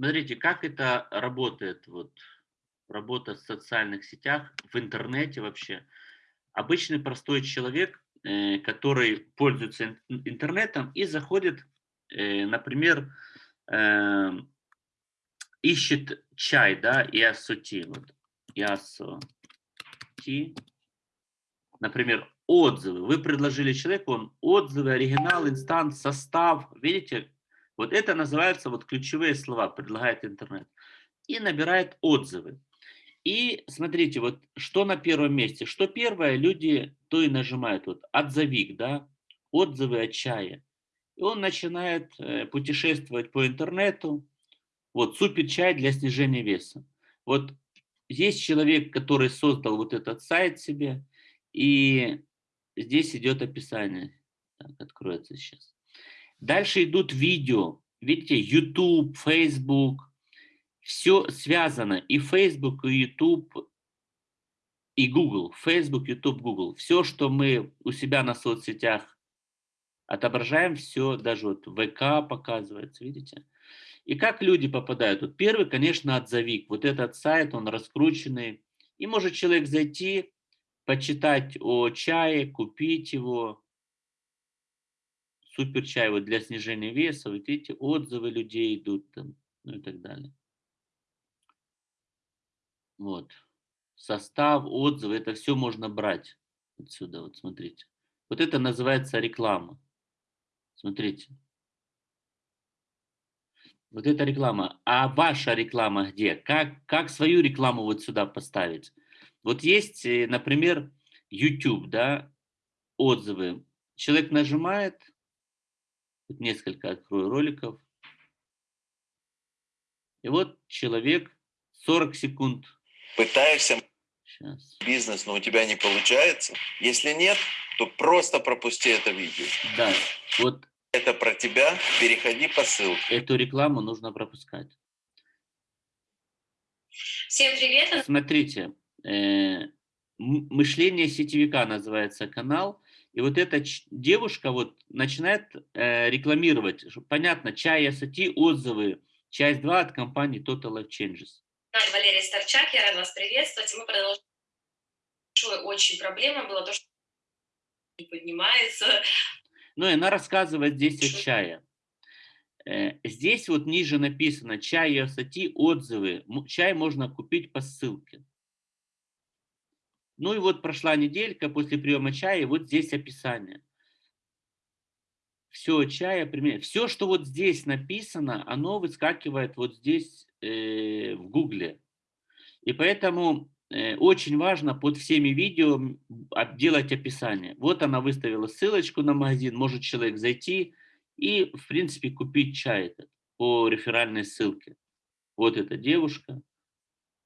Смотрите, как это работает, вот, работа в социальных сетях, в интернете вообще. Обычный простой человек, э, который пользуется интернетом и заходит, э, например, э, ищет чай, да, ясути, вот, ясути, например, отзывы. Вы предложили человеку, он отзывы, оригинал, инстанс, состав, видите, вот это называется вот ключевые слова, предлагает интернет. И набирает отзывы. И смотрите, вот что на первом месте. Что первое, люди то и нажимают. Вот отзовик, да, отзывы о чае. И он начинает э, путешествовать по интернету. Вот супер чай для снижения веса. Вот есть человек, который создал вот этот сайт себе. И здесь идет описание. Так, откроется сейчас. Дальше идут видео. Видите, YouTube, Facebook. Все связано. И Facebook, и YouTube, и Google. Facebook, YouTube, Google. Все, что мы у себя на соцсетях отображаем, все, даже вот ВК показывается, видите? И как люди попадают? Вот первый, конечно, отзовик. Вот этот сайт, он раскрученный. И может человек зайти, почитать о чае, купить его, супер чай вот для снижения веса, вот видите, отзывы людей идут там, ну и так далее. Вот. Состав, отзывы, это все можно брать отсюда, вот смотрите. Вот это называется реклама. Смотрите. Вот это реклама. А ваша реклама где? Как, как свою рекламу вот сюда поставить? Вот есть, э, например, YouTube, да, отзывы. Человек нажимает, Тут несколько открою роликов. И вот человек 40 секунд. Пытаешься Сейчас. бизнес, но у тебя не получается. Если нет, то просто пропусти это видео. Да, вот. Это про тебя, переходи по ссылке. Эту рекламу нужно пропускать. Всем привет. Смотрите, э, мышление сетевика называется канал. И вот эта девушка вот начинает э, рекламировать, понятно, чай SAT, отзывы, часть 2 от компании Total Life Changes. Валерия Старчак, я рада вас приветствовать. Мы продолжаем. Очень проблема была то, что не поднимается. Ну и она рассказывает здесь о чае. Э, здесь вот ниже написано чай SAT, отзывы. Чай можно купить по ссылке. Ну и вот прошла неделька после приема чая, и вот здесь описание. Все чая, пример. все, что вот здесь написано, оно выскакивает вот здесь э, в гугле. И поэтому э, очень важно под всеми видео делать описание. Вот она выставила ссылочку на магазин, может человек зайти и, в принципе, купить чай этот по реферальной ссылке. Вот эта девушка,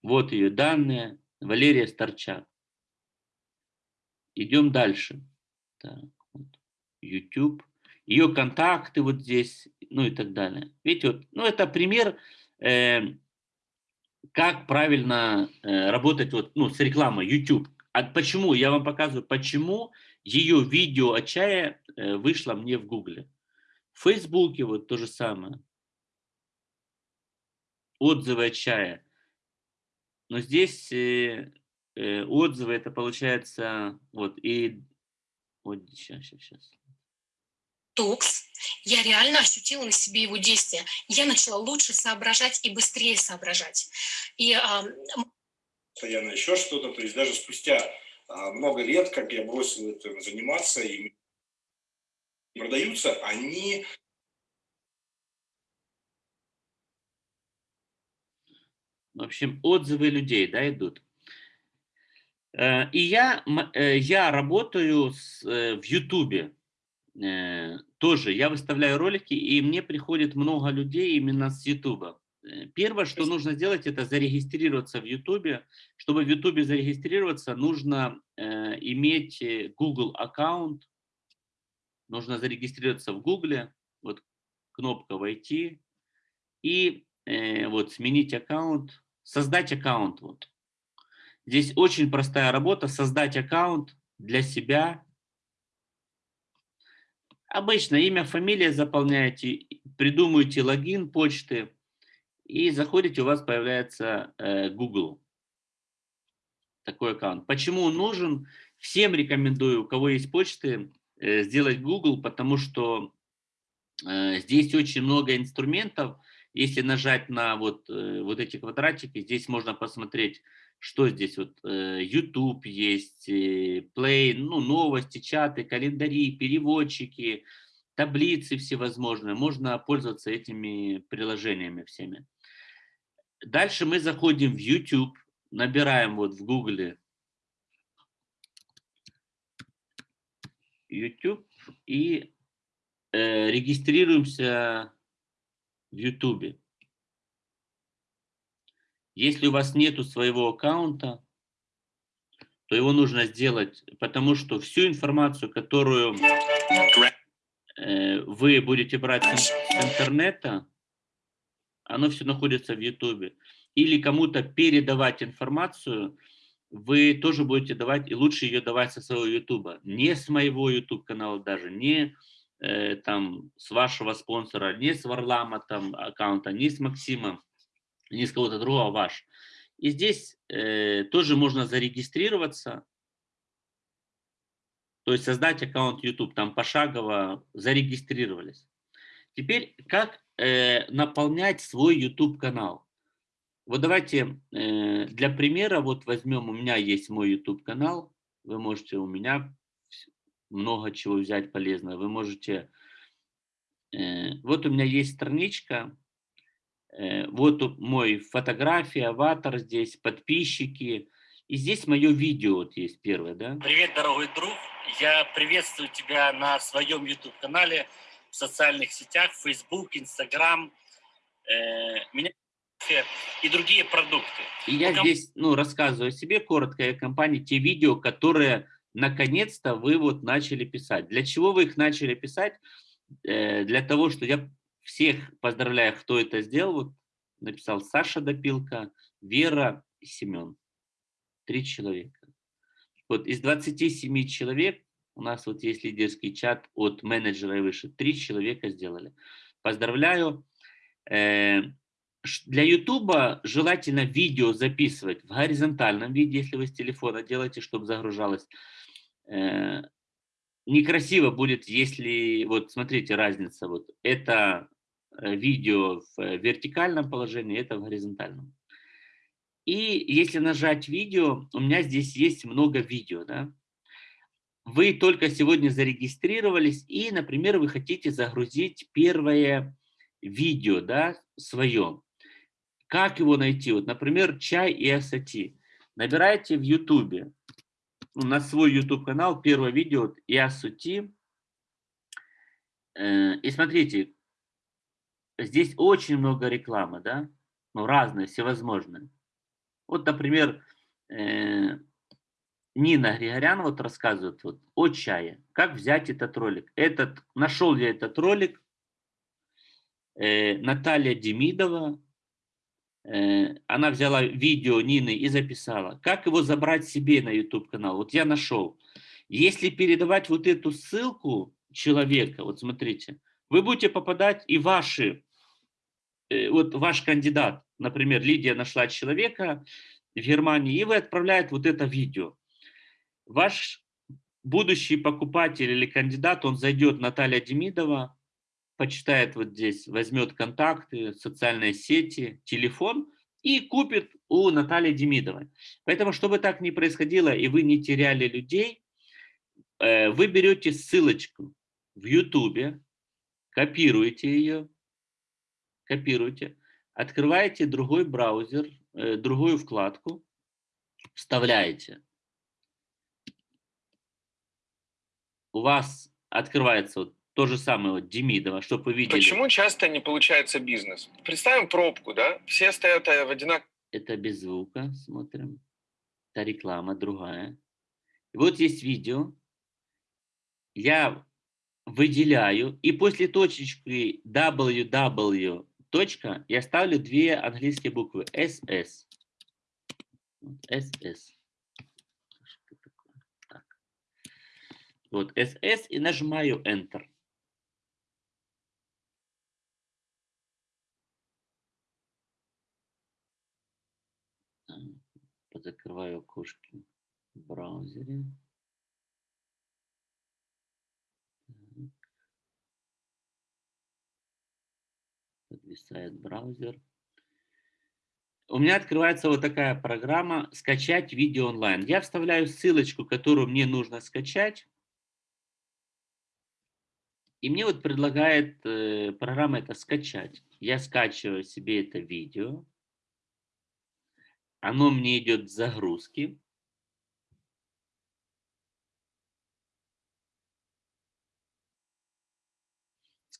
вот ее данные, Валерия Старчак. Идем дальше. Так, вот. YouTube. Ее контакты вот здесь, ну и так далее. Видите, вот, ну это пример, э, как правильно э, работать вот, ну, с рекламой YouTube. А почему? Я вам показываю, почему ее видео о чае э, вышло мне в Гугле. В Фейсбуке вот то же самое. Отзывы о чае. Но здесь э, э, отзывы, это получается, вот, и, вот, сейчас, сейчас, сейчас. Токс, я реально ощутила на себе его действие. Я начала лучше соображать и быстрее соображать. И, а... Постоянно еще что-то, то есть даже спустя а, много лет, как я бросил этим заниматься, и продаются, они В общем, отзывы людей, да, идут. Э, и я, э, я работаю с, э, в Ютубе тоже. Я выставляю ролики, и мне приходит много людей именно с Ютуба. Первое, что нужно сделать, это зарегистрироваться в Ютубе. Чтобы в Ютубе зарегистрироваться, нужно иметь Google аккаунт. Нужно зарегистрироваться в Гугле. Вот кнопка «Войти». И вот сменить аккаунт, создать аккаунт. Вот. Здесь очень простая работа, создать аккаунт для себя. Обычно имя, фамилия заполняете, придумываете логин почты И заходите, у вас появляется э, Google. Такой аккаунт. Почему он нужен? Всем рекомендую, у кого есть почты, э, сделать Google, потому что э, здесь очень много инструментов. Если нажать на вот, э, вот эти квадратики, здесь можно посмотреть, что здесь. Вот э, YouTube есть, Play, ну, новости, чаты, календари, переводчики, таблицы всевозможные. Можно пользоваться этими приложениями всеми. Дальше мы заходим в YouTube, набираем вот в Гугле YouTube и э, регистрируемся в YouTube. Если у вас нету своего аккаунта, то его нужно сделать, потому что всю информацию, которую э, вы будете брать с интернета, оно все находится в YouTube. Или кому-то передавать информацию, вы тоже будете давать, и лучше ее давать со своего YouTube. Не с моего YouTube канала даже, не э, там с вашего спонсора, не с Варлама там аккаунта, не с Максима, не с кого-то другого, а ваш. И здесь э, тоже можно зарегистрироваться, то есть создать аккаунт YouTube, там пошагово зарегистрировались. Теперь как э, наполнять свой YouTube канал? Вот давайте э, для примера вот возьмем, у меня есть мой YouTube канал, вы можете у меня много чего взять полезного, вы можете, э, вот у меня есть страничка, вот мой фотография, аватар здесь, подписчики, и здесь мое видео вот есть первое, да? Привет, дорогой друг, я приветствую тебя на своем YouTube-канале, в социальных сетях, Facebook, Instagram, э, меня и другие продукты. И я Пока... здесь ну, рассказываю о себе коротко, о компании, те видео, которые наконец-то вы вот начали писать. Для чего вы их начали писать? Э, для того, что я всех поздравляю, кто это сделал. Написал Саша Допилка, Вера и Семен. Три человека. Вот из 27 человек у нас вот есть лидерский чат от менеджера и выше. Три человека сделали. Поздравляю. Э, для YouTube желательно видео записывать в горизонтальном виде, если вы с телефона делаете, чтобы загружалось. Э, некрасиво будет, если, вот смотрите, разница, вот это видео в вертикальном положении, это в горизонтальном. И если нажать видео, у меня здесь есть много видео, да, вы только сегодня зарегистрировались и, например, вы хотите загрузить первое видео, да, свое. Как его найти? Вот, например, чай и ассати. Набирайте в YouTube, ну, на свой YouTube канал, первое видео и ассати. Э, и смотрите, здесь очень много рекламы, да, ну, разные, всевозможные. Вот, например, э, Нина Григорян вот рассказывает вот о чае. Как взять этот ролик? Этот, нашел я этот ролик. Э, Наталья Демидова, э, она взяла видео Нины и записала. Как его забрать себе на YouTube канал? Вот я нашел. Если передавать вот эту ссылку человека, вот смотрите, вы будете попадать и ваши, вот ваш кандидат, например, Лидия нашла человека в Германии, и вы отправляете вот это видео ваш будущий покупатель или кандидат, он зайдет Наталья Демидова, почитает вот здесь, возьмет контакты, социальные сети, телефон и купит у Натальи Демидовой. Поэтому, чтобы так не происходило и вы не теряли людей, э, вы берете ссылочку в YouTube, копируете ее, копируете, открываете другой браузер, э, другую вкладку, вставляете у вас открывается вот то же самое вот Демидова, чтобы вы видели. Почему часто не получается бизнес? Представим пробку, да? Все стоят э, в одинаковом... Это без звука, смотрим. Это реклама другая. И вот есть видео. Я выделяю, и после точечки www, точка, я ставлю две английские буквы SS. SS. Так. Вот SS и нажимаю Enter. Закрываю окошки в браузере. Подвисает браузер. У меня открывается вот такая программа «Скачать видео онлайн». Я вставляю ссылочку, которую мне нужно скачать. И мне вот предлагает э, программа это скачать. Я скачиваю себе это видео. Оно мне идет в загрузки.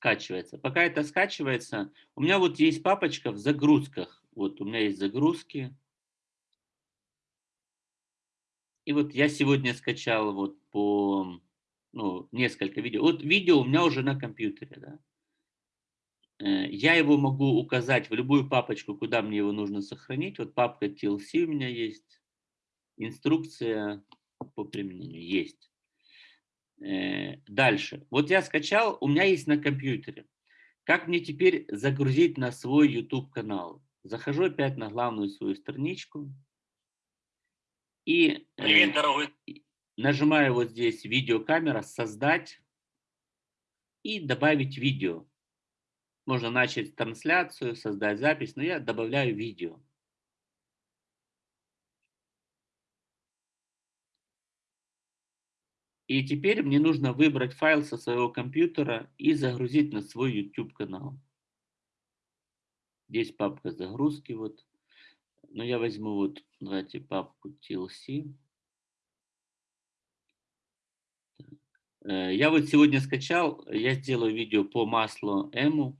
Скачивается. Пока это скачивается, у меня вот есть папочка в загрузках. Вот у меня есть загрузки. И вот я сегодня скачал вот по ну, несколько видео. Вот видео у меня уже на компьютере, да. Э, я его могу указать в любую папочку, куда мне его нужно сохранить. Вот папка TLC у меня есть. Инструкция по применению есть. Э, дальше. Вот я скачал, у меня есть на компьютере. Как мне теперь загрузить на свой YouTube канал? Захожу опять на главную свою страничку. И Привет, э, дорогой. нажимаю вот здесь видеокамера, создать и добавить видео. Можно начать трансляцию, создать запись, но я добавляю видео. И теперь мне нужно выбрать файл со своего компьютера и загрузить на свой YouTube канал. Здесь папка загрузки вот. Но я возьму вот, давайте папку TLC. Э, Я вот сегодня скачал, я сделаю видео по маслу Эму.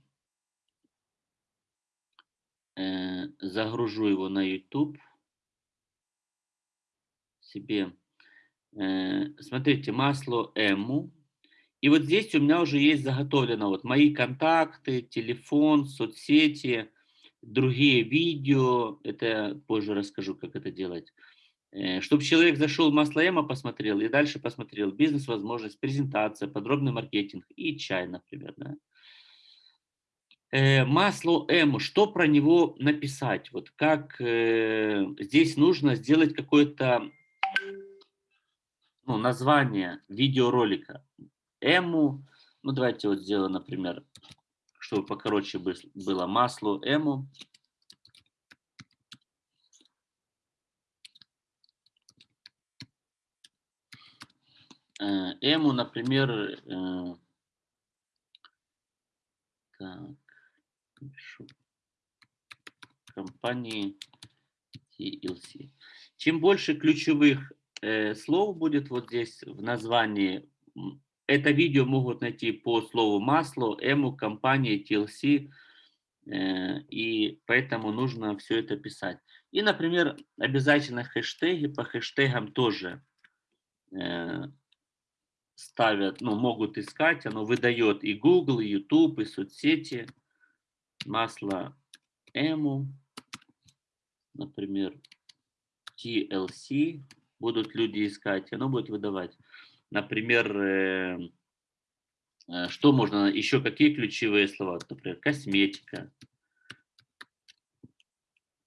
Э, Загружу его на YouTube себе. Э, Смотрите, масло Эму. И вот здесь у меня уже есть заготовлено вот мои контакты, телефон, соцсети, другие видео. Это позже расскажу, как это делать. Чтобы человек зашел в масло Эма, посмотрел и дальше посмотрел бизнес-возможность, презентация, подробный маркетинг и чай, например. Да? Э, Масло М, что про него написать? Вот как э, здесь нужно сделать какое-то ну, название видеоролика. Эму, ну давайте вот сделаем, например, чтобы покороче бы- было масло Эму. Э, Эму, например, э, так, компании TLC. Чем больше ключевых э, слов будет вот здесь в названии, это видео могут найти по слову масло, эму, компании TLC, э, и поэтому нужно все это писать. И, например, обязательно хэштеги, по хэштегам тоже э, ставят, ну, могут искать, оно выдает и Google, и YouTube, и соцсети. Масло Эму, например, TLC, будут люди искать, оно будет выдавать. Например, э, э, что можно, еще какие ключевые слова, например, косметика,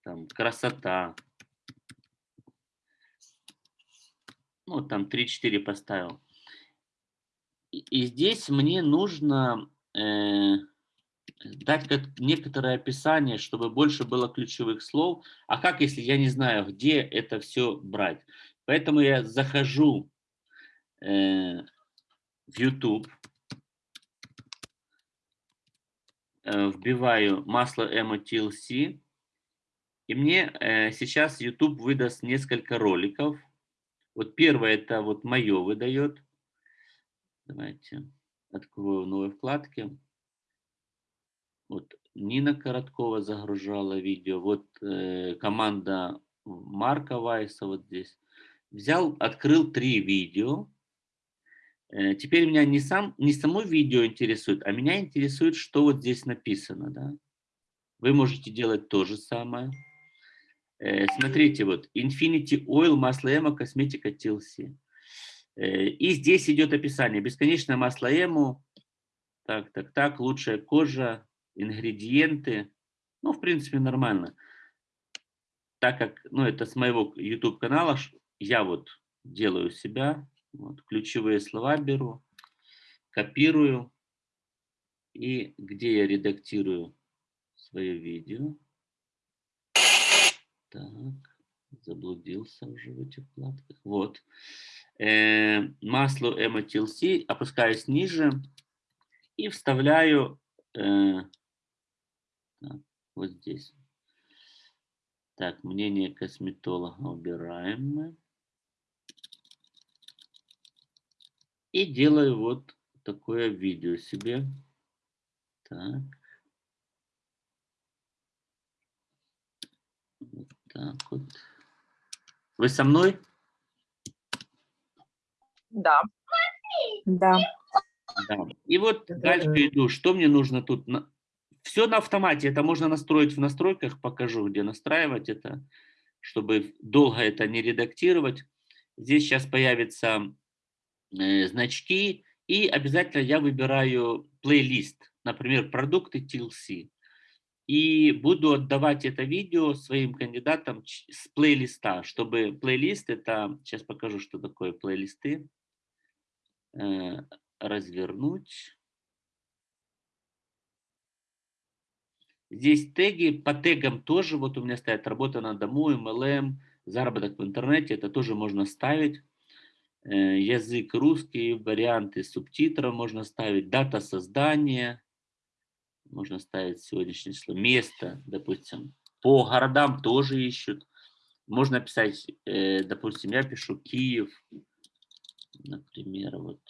там, красота, ну, там 3-4 поставил. И, и здесь мне нужно э, дать как некоторое описание, чтобы больше было ключевых слов. А как, если я не знаю, где это все брать? Поэтому я захожу э, в YouTube, э, вбиваю масло MOTLC, и мне э, сейчас YouTube выдаст несколько роликов. Вот первое это вот мое выдает. Давайте открою в новой вкладке. Вот Нина Короткова загружала видео. Вот э, команда Марка Вайса вот здесь. Взял, открыл три видео. Э, теперь меня не, сам, не само видео интересует, а меня интересует, что вот здесь написано. Да? Вы можете делать то же самое. Э, смотрите, вот Infinity Oil, масло эмо, косметика TLC. Э, И здесь идет описание. Бесконечное масло эмо, так, так, так, лучшая кожа, ингредиенты. Ну, в принципе, нормально. так как, ну, это с моего YouTube канала, ш- я вот делаю себя, вот, ключевые слова беру, копирую, и где я редактирую свое видео. Так, заблудился уже в этих вкладках. Вот. Э, масло MTLC, опускаюсь ниже и вставляю э, так, вот здесь. Так, мнение косметолога убираем мы. И делаю вот такое видео себе. Так. Вот так вот. Вы со мной? Да. Да. Да. И вот Да, да, дальше да. иду. Что мне нужно тут? Все на автомате. Это можно настроить в настройках. Покажу, где настраивать это, чтобы долго это не редактировать. Здесь сейчас появятся э, значки. И обязательно я выбираю плейлист. Например, продукты TLC. И буду отдавать это видео своим кандидатам с плейлиста, чтобы плейлист это, сейчас покажу, что такое плейлисты, Э, развернуть. Здесь теги, по тегам тоже, вот у меня стоят работа на дому, MLM, заработок в интернете, это тоже можно ставить. Э, Язык русский, варианты субтитров можно ставить, дата создания, можно ставить сегодняшнее число, место, допустим. По городам тоже ищут. Можно писать, э, допустим, я пишу Киев, например, вот.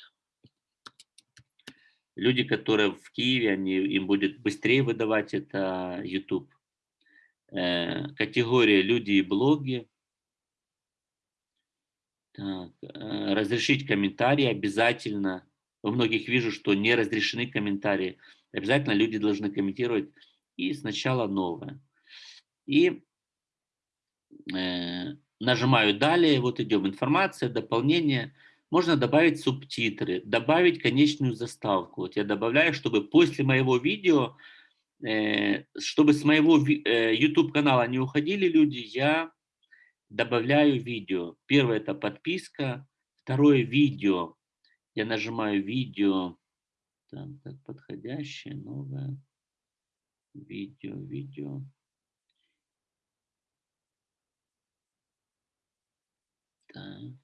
Люди, которые в Киеве, они, им будет быстрее выдавать это YouTube. Э, категория люди и блоги. Так, э, разрешить комментарии обязательно. У многих вижу, что не разрешены комментарии. Обязательно люди должны комментировать. И сначала новое. И э, нажимаю далее. Вот идем информация, дополнение. Можно добавить субтитры, добавить конечную заставку. Вот я добавляю, чтобы после моего видео, э, чтобы с моего э, YouTube канала не уходили люди, я добавляю видео. Первое это подписка, второе видео. Я нажимаю видео, там, так, подходящее, новое, видео, видео. Так.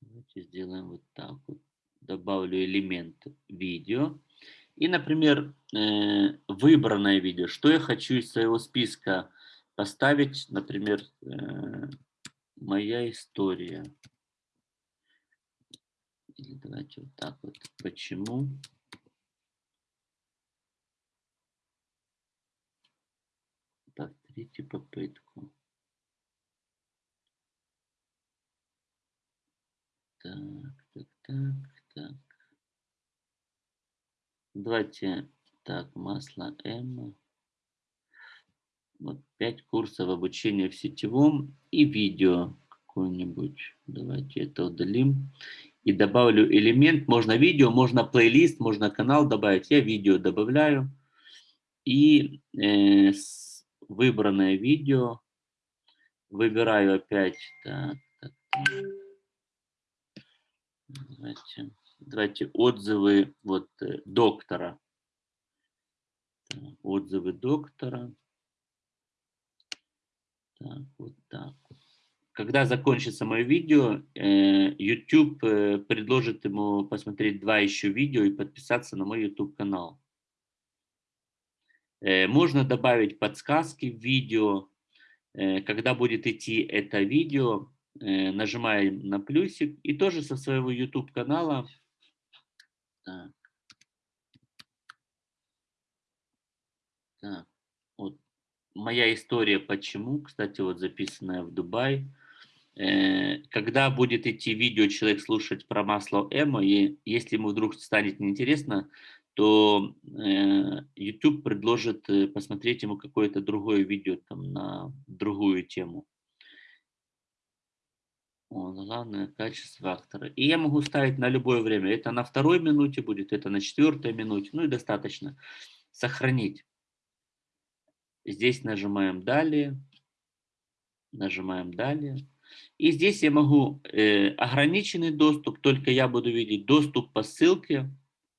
Давайте сделаем вот так вот. Добавлю элемент видео. И, например, э, выбранное видео. Что я хочу из своего списка поставить, например, э, моя история. Или давайте вот так вот. Почему? Повторите попытку. Так, так, так, так. Давайте, так, масло М. Вот пять курсов обучения в сетевом и видео какое-нибудь. Давайте это удалим. И добавлю элемент. Можно видео, можно плейлист, можно канал добавить. Я видео добавляю. И э, выбранное видео выбираю опять. Так, так, так. Давайте, давайте отзывы вот э, доктора. Отзывы доктора. Так, вот так. Когда закончится мое видео, э, YouTube э, предложит ему посмотреть два еще видео и подписаться на мой YouTube канал. Э, Можно добавить подсказки в видео. Когда будет идти это видео, нажимаем на плюсик и тоже со своего YouTube канала. Так. Так, моя история почему, кстати, вот записанная в Дубай. Э, Когда будет идти видео, человек слушать про масло Эмо, и если ему вдруг станет неинтересно, то э, YouTube предложит э, посмотреть ему какое-то другое видео там на другую тему. О, главное качество автора. И я могу ставить на любое время. Это на второй минуте будет, это на четвертой минуте. Ну и достаточно. Сохранить. Здесь нажимаем «Далее». Нажимаем «Далее». И здесь я могу э, ограниченный доступ, только я буду видеть доступ по ссылке.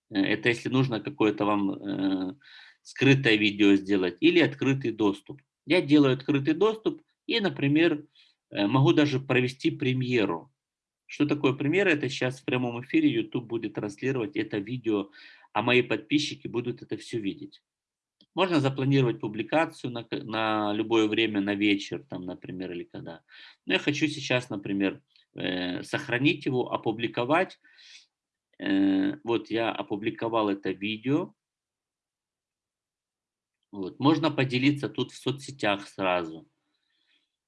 Э, это если нужно какое-то вам э, скрытое видео сделать. Или открытый доступ. Я делаю открытый доступ и, например, э, могу даже провести премьеру. Что такое премьера? Это сейчас в прямом эфире YouTube будет транслировать это видео, а мои подписчики будут это все видеть. Можно запланировать публикацию на, на любое время, на вечер, там, например, или когда. Но я хочу сейчас, например, э, сохранить его, опубликовать. Э, вот я опубликовал это видео. Вот. Можно поделиться тут в соцсетях сразу.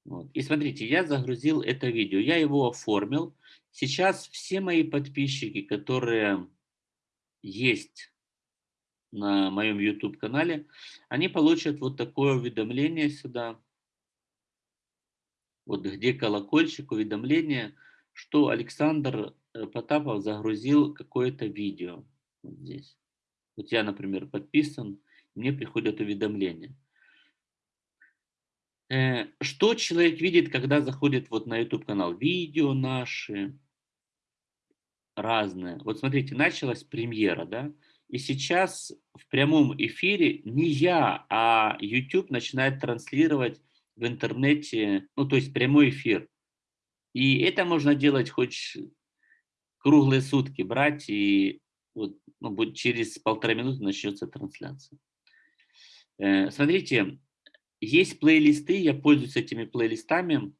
Вот. И смотрите, я загрузил это видео, я его оформил. Сейчас все мои подписчики, которые есть на моем YouTube-канале, они получат вот такое уведомление сюда, вот где колокольчик, уведомление, что Александр э, Потапов загрузил какое-то видео. Вот здесь. Вот я, например, подписан, мне приходят уведомления. Э, что человек видит, когда заходит вот на YouTube-канал? Видео наши разные. Вот смотрите, началась премьера, да? И сейчас в прямом эфире не я, а YouTube начинает транслировать в интернете, ну то есть прямой эфир. И это можно делать хоть круглые сутки, брать и вот, ну, будет через полтора минуты начнется трансляция. Э, смотрите, есть плейлисты, я пользуюсь этими плейлистами.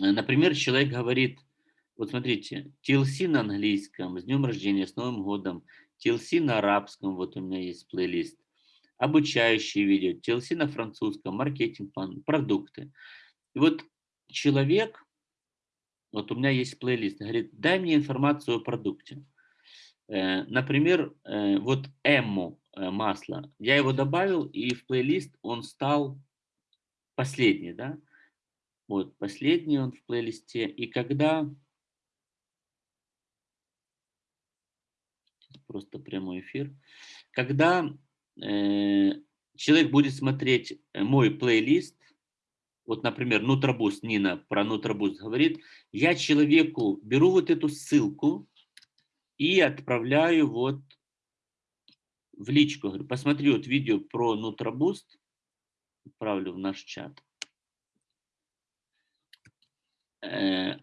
Э, например, человек говорит, вот смотрите, TLC на английском, с днем рождения, с Новым годом, TLC на арабском, вот у меня есть плейлист, обучающие видео, TLC на французском, маркетинг, продукты. И вот человек, вот у меня есть плейлист, говорит, дай мне информацию о продукте. Э, например, э, вот Эмму э, масло, я его добавил, и в плейлист он стал последний, да? Вот, последний он в плейлисте. И когда просто прямой эфир. Когда э, человек будет смотреть э, мой плейлист, вот, например, Нутробус, Нина про Нутробус говорит, я человеку беру вот эту ссылку и отправляю вот в личку. Говорю, посмотри вот видео про Нутробуст, отправлю в наш чат. Э,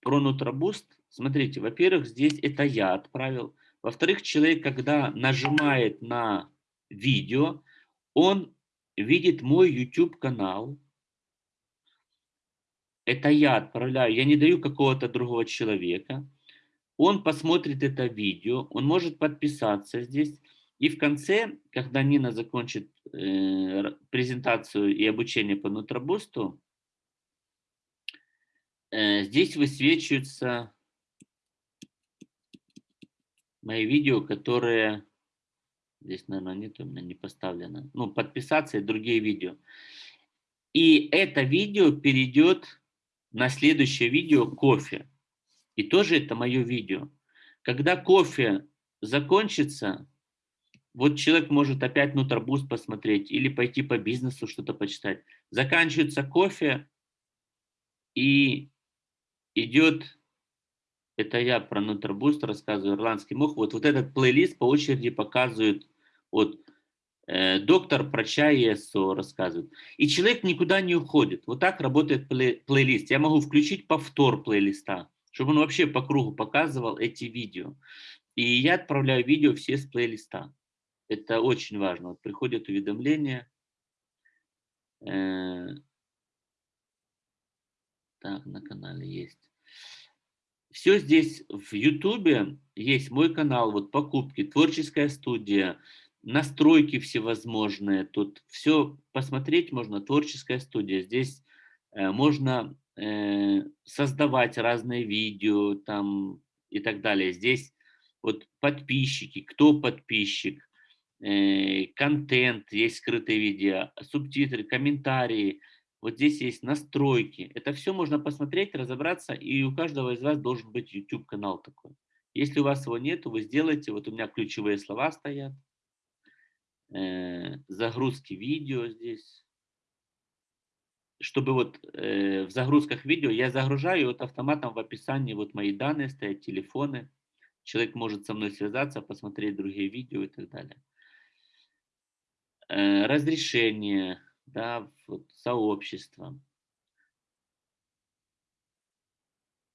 про Нутробуст, смотрите, во-первых, здесь это я отправил. Во-вторых, человек, когда нажимает на видео, он видит мой YouTube-канал. Это я отправляю, я не даю какого-то другого человека. Он посмотрит это видео, он может подписаться здесь. И в конце, когда Нина закончит э, презентацию и обучение по нутробусту, э, здесь высвечиваются мои видео, которые... Здесь, наверное, нет, у меня не поставлено. Ну, подписаться и другие видео. И это видео перейдет на следующее видео кофе. И тоже это мое видео. Когда кофе закончится, вот человек может опять Нутробуст посмотреть или пойти по бизнесу что-то почитать. Заканчивается кофе и идет это я про Нутербуст рассказываю, ирландский мох. Вот, вот этот плейлист по очереди показывает, вот, э, доктор про чай и рассказывает. И человек никуда не уходит. Вот так работает плей, плейлист. Я могу включить повтор плейлиста, чтобы он вообще по кругу показывал эти видео. И я отправляю видео все с плейлиста. Это очень важно. Вот приходят уведомления. Э, так, на канале есть. Все здесь в Ютубе есть мой канал, вот покупки, творческая студия, настройки всевозможные. Тут все посмотреть можно, творческая студия. Здесь э, можно э, создавать разные видео там и так далее. Здесь вот подписчики, кто подписчик, э, контент, есть скрытые видео, субтитры, комментарии – вот здесь есть настройки. Это все можно посмотреть, разобраться, и у каждого из вас должен быть YouTube-канал такой. Если у вас его нет, вы сделайте. Вот у меня ключевые слова стоят. Э, загрузки видео здесь. чтобы вот э, в загрузках видео я загружаю, вот автоматом в описании вот мои данные стоят, телефоны. Человек может со мной связаться, посмотреть другие видео и так далее. Э, разрешение, да, вот, сообщество.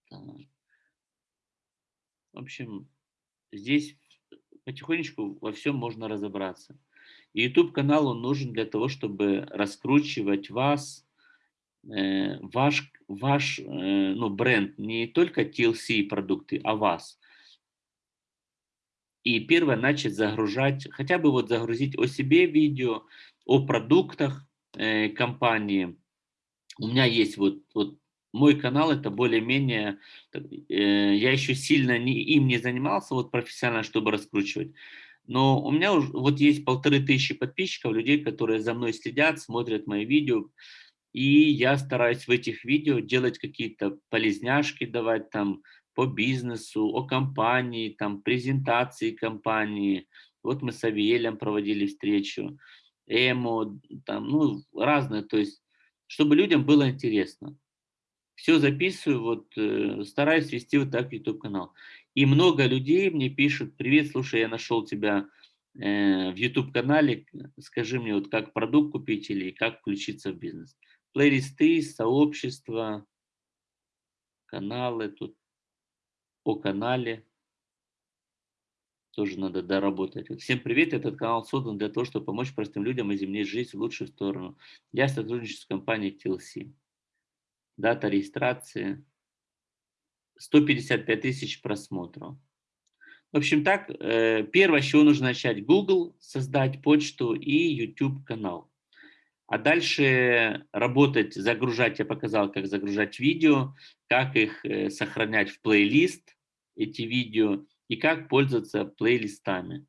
В общем, здесь потихонечку во всем можно разобраться. И YouTube-канал, он нужен для того, чтобы раскручивать вас, э, ваш, ваш э, ну, бренд, не только TLC продукты, а вас. И первое, начать загружать, хотя бы вот загрузить о себе видео, о продуктах э, компании. У меня есть вот, вот мой канал, это более-менее, э, я еще сильно не, им не занимался вот профессионально, чтобы раскручивать. Но у меня уже вот есть полторы тысячи подписчиков, людей, которые за мной следят, смотрят мои видео. И я стараюсь в этих видео делать какие-то полезняшки, давать там по бизнесу, о компании, там презентации компании. Вот мы с Авиелем проводили встречу, Эмо, там, ну, разные, то есть, чтобы людям было интересно. Все записываю, вот, э, стараюсь вести вот так YouTube-канал. И много людей мне пишут, привет, слушай, я нашел тебя э, в YouTube-канале, скажи мне, вот как продукт купить или как включиться в бизнес. Плейлисты, сообщества, каналы, тут о канале тоже надо доработать. Всем привет, этот канал создан для того, чтобы помочь простым людям изменить жизнь в лучшую сторону. Я сотрудничаю с компанией TLC. Дата регистрации 155 тысяч просмотров. В общем так, э, первое, с чего нужно начать, Google, создать почту и YouTube канал. А дальше работать, загружать, я показал, как загружать видео, как их э, сохранять в плейлист, эти видео, и как пользоваться плейлистами.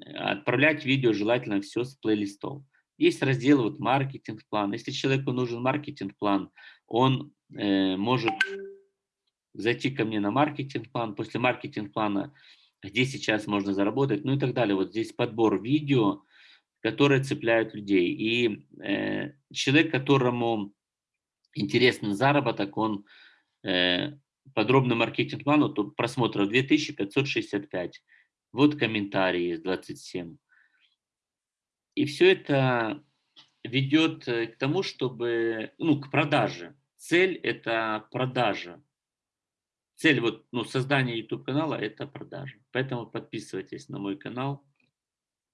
Отправлять видео желательно все с плейлистов. Есть раздел вот маркетинг-план. Если человеку нужен маркетинг-план, он э, может зайти ко мне на маркетинг-план, после маркетинг-плана, где сейчас можно заработать, ну и так далее. Вот здесь подбор видео, которые цепляют людей. И э, человек, которому интересен заработок, он э, подробный маркетинг-план, то просмотров 2565. Вот комментарии из 27. И все это ведет э, к тому, чтобы, ну, к продаже. Цель – это продажа цель вот, ну, создания YouTube канала – это продажа. Поэтому подписывайтесь на мой канал.